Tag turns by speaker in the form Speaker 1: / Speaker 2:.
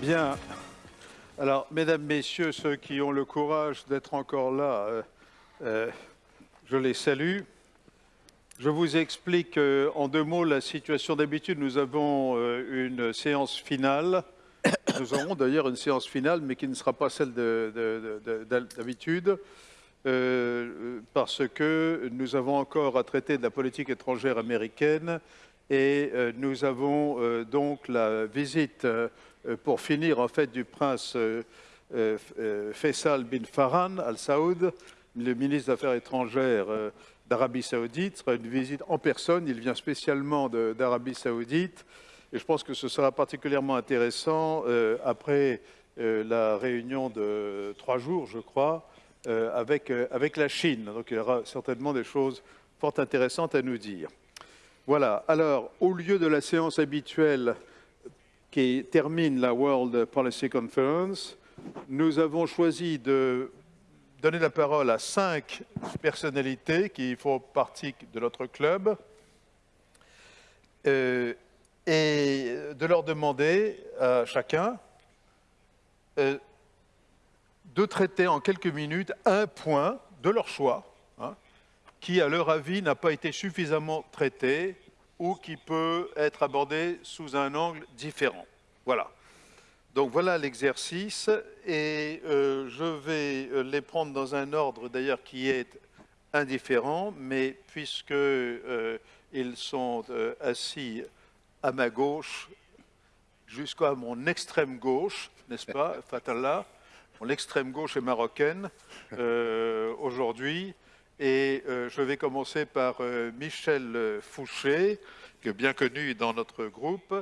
Speaker 1: Bien. Alors, mesdames, messieurs, ceux qui ont le courage d'être encore là, euh, euh, je les salue. Je vous explique euh, en deux mots la situation d'habitude. Nous avons une séance finale. Nous aurons d'ailleurs une séance finale, mais qui ne sera pas celle d'habitude, parce que nous avons encore à traiter de la politique étrangère américaine et nous avons donc la visite euh, pour finir en fait du prince euh, euh, Faisal bin Farhan al Saoud, le ministre des Affaires étrangères d'Arabie Saoudite. Ce sera une visite en personne. Il vient spécialement d'Arabie Saoudite. Et je pense que ce sera particulièrement intéressant après la réunion de trois jours, je crois, avec, avec la Chine. Donc il y aura certainement des choses fort intéressantes à nous dire. Voilà. Alors, au lieu de la séance habituelle qui termine la World Policy Conference, nous avons choisi de donner la parole à cinq personnalités qui font partie de notre club euh, et de leur demander à chacun euh, de traiter en quelques minutes un point de leur choix hein, qui, à leur avis, n'a pas été suffisamment traité ou qui peut être abordé sous un angle différent. Voilà. Donc voilà l'exercice et euh, je vais euh, les prendre dans un ordre d'ailleurs qui est indifférent, mais puisqu'ils euh, sont assis à ma gauche jusqu'à mon extrême gauche, n'est-ce pas, Fatallah Mon extrême gauche est marocaine aujourd'hui. Et je vais commencer par Michel Fouché, bien connu dans notre groupe,